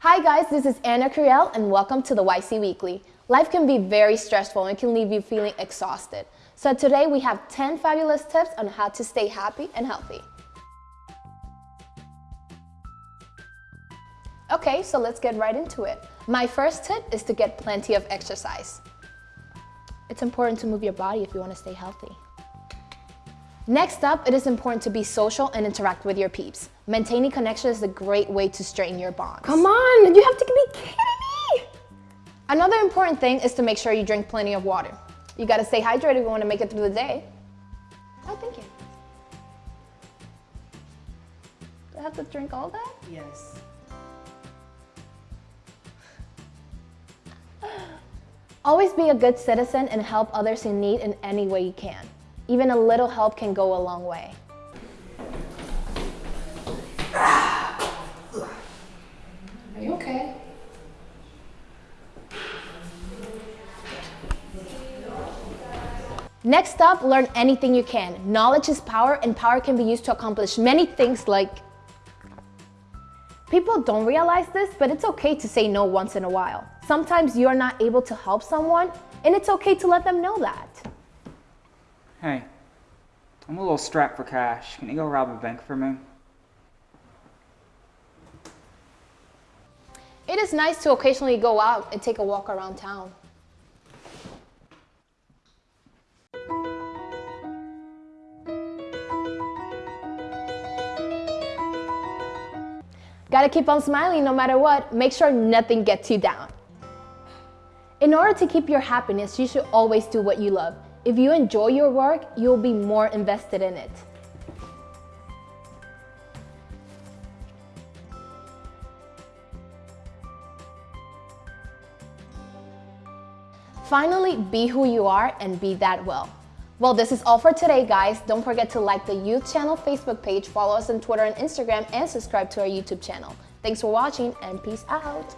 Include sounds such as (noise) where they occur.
Hi guys, this is Anna Curiel and welcome to the YC Weekly. Life can be very stressful and can leave you feeling exhausted. So today we have 10 fabulous tips on how to stay happy and healthy. Okay, so let's get right into it. My first tip is to get plenty of exercise. It's important to move your body if you want to stay healthy. Next up, it is important to be social and interact with your peeps. Maintaining connection is a great way to strengthen your bonds. Come on, you have to be kidding me! Another important thing is to make sure you drink plenty of water. You gotta stay hydrated if you wanna make it through the day. Oh, thank you. Do I have to drink all that? Yes. (gasps) Always be a good citizen and help others in need in any way you can. Even a little help can go a long way. Are you okay? Next up, learn anything you can. Knowledge is power and power can be used to accomplish many things like People don't realize this, but it's okay to say no once in a while. Sometimes you're not able to help someone, and it's okay to let them know that. Hey, I'm a little strapped for cash. Can you go rob a bank for me? It is nice to occasionally go out and take a walk around town. Gotta keep on smiling no matter what. Make sure nothing gets you down. In order to keep your happiness, you should always do what you love. If you enjoy your work, you'll be more invested in it. Finally, be who you are and be that well. Well, this is all for today, guys. Don't forget to like the Youth Channel Facebook page, follow us on Twitter and Instagram, and subscribe to our YouTube channel. Thanks for watching, and peace out.